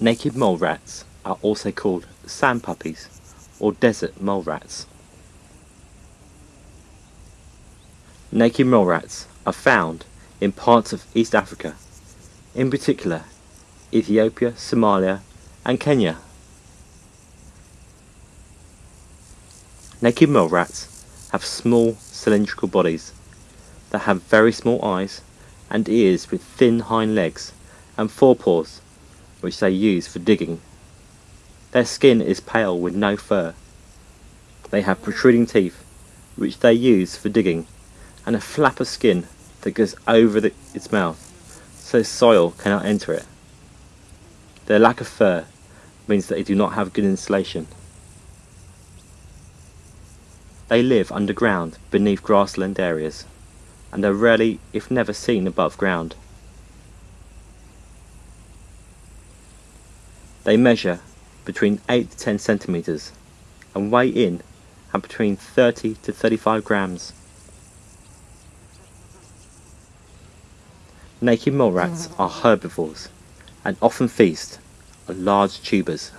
Naked mole rats are also called sand puppies or desert mole rats. Naked mole rats are found in parts of East Africa, in particular Ethiopia, Somalia and Kenya. Naked mole rats have small cylindrical bodies that have very small eyes and ears with thin hind legs and forepaws which they use for digging. Their skin is pale with no fur. They have protruding teeth which they use for digging and a flap of skin that goes over the, its mouth so soil cannot enter it. Their lack of fur means that they do not have good insulation. They live underground beneath grassland areas and are rarely, if never seen above ground. They measure between 8 to 10 centimetres and weigh in at between 30 to 35 grams. Naked mole rats mm. are herbivores and often feast on large tubers.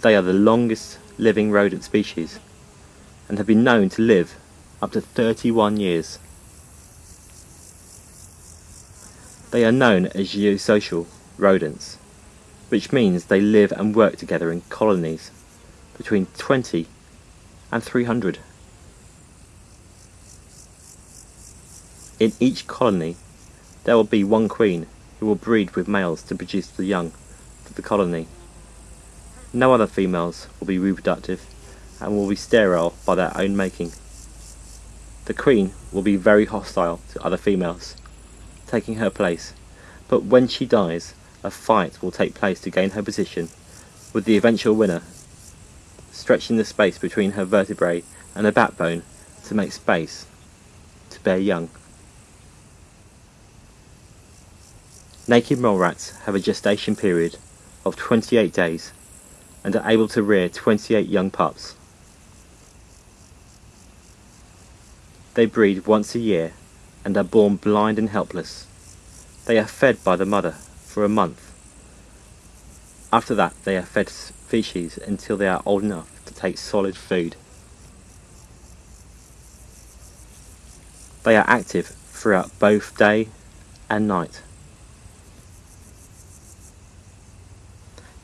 They are the longest living rodent species and have been known to live up to 31 years. They are known as eusocial rodents, which means they live and work together in colonies between 20 and 300. In each colony there will be one queen who will breed with males to produce the young for the colony. No other females will be reproductive and will be sterile by their own making. The queen will be very hostile to other females, taking her place, but when she dies, a fight will take place to gain her position, with the eventual winner stretching the space between her vertebrae and her backbone to make space to bear young. Naked mole rats have a gestation period of 28 days and are able to rear 28 young pups. They breed once a year and are born blind and helpless. They are fed by the mother for a month. After that they are fed feces until they are old enough to take solid food. They are active throughout both day and night.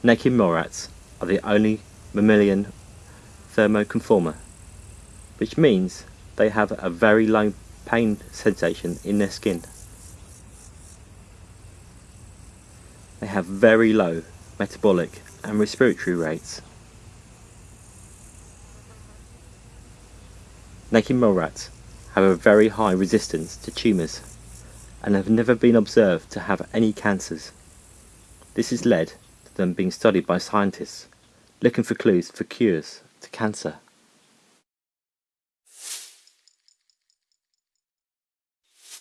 Naked mole rats are the only mammalian thermoconformer, which means they have a very low pain sensation in their skin. They have very low metabolic and respiratory rates. Naked mole rats have a very high resistance to tumours and have never been observed to have any cancers. This has led to them being studied by scientists looking for clues for cures to cancer.